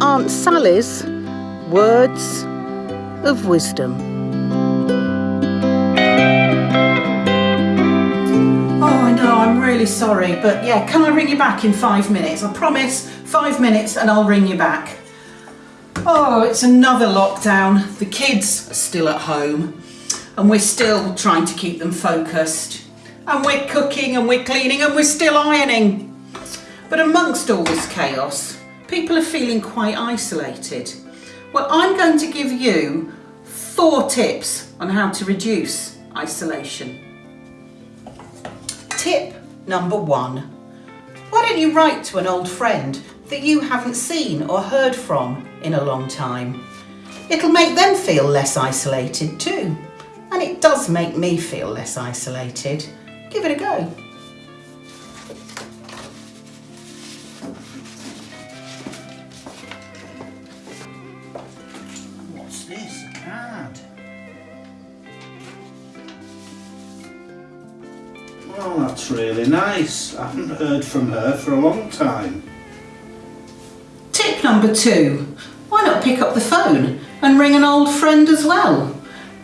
Aunt Sally's Words of Wisdom. Oh, I know, I'm really sorry, but yeah, can I ring you back in five minutes? I promise, five minutes and I'll ring you back. Oh, it's another lockdown. The kids are still at home and we're still trying to keep them focused. And we're cooking and we're cleaning and we're still ironing. But amongst all this chaos, people are feeling quite isolated. Well, I'm going to give you four tips on how to reduce isolation. Tip number one. Why don't you write to an old friend that you haven't seen or heard from in a long time? It'll make them feel less isolated too. And it does make me feel less isolated. Give it a go. This? Card? Oh, that's really nice. I haven't heard from her for a long time. Tip number two. Why not pick up the phone and ring an old friend as well?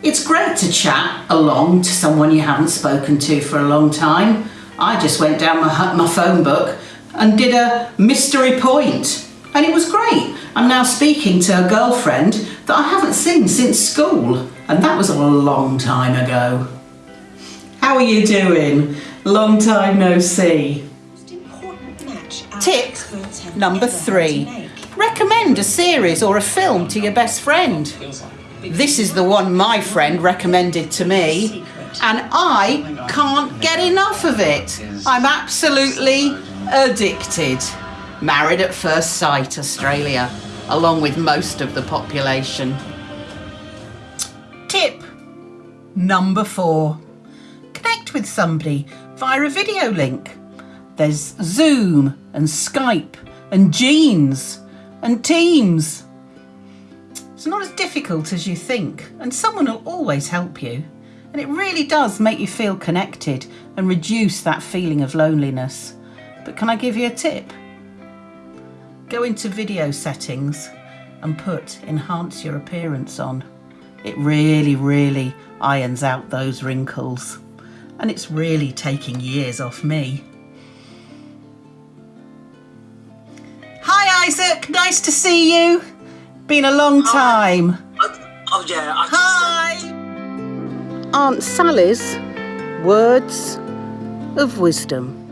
It's great to chat along to someone you haven't spoken to for a long time. I just went down my, my phone book and did a mystery point and it was great. I'm now speaking to a girlfriend that I haven't seen since school and that was a long time ago. How are you doing? Long time no see. Tip number three. Recommend a series or a film to your best friend. This is the one my friend recommended to me and I can't get enough of it. I'm absolutely addicted. Married at First Sight Australia, along with most of the population. Tip number four. Connect with somebody via a video link. There's Zoom and Skype and Jeans and Teams. It's not as difficult as you think and someone will always help you. And it really does make you feel connected and reduce that feeling of loneliness. But can I give you a tip? Go into video settings and put enhance your appearance on. It really, really irons out those wrinkles. And it's really taking years off me. Hi Isaac, nice to see you. Been a long time. Oh yeah, I Hi. Aunt Sally's Words of Wisdom.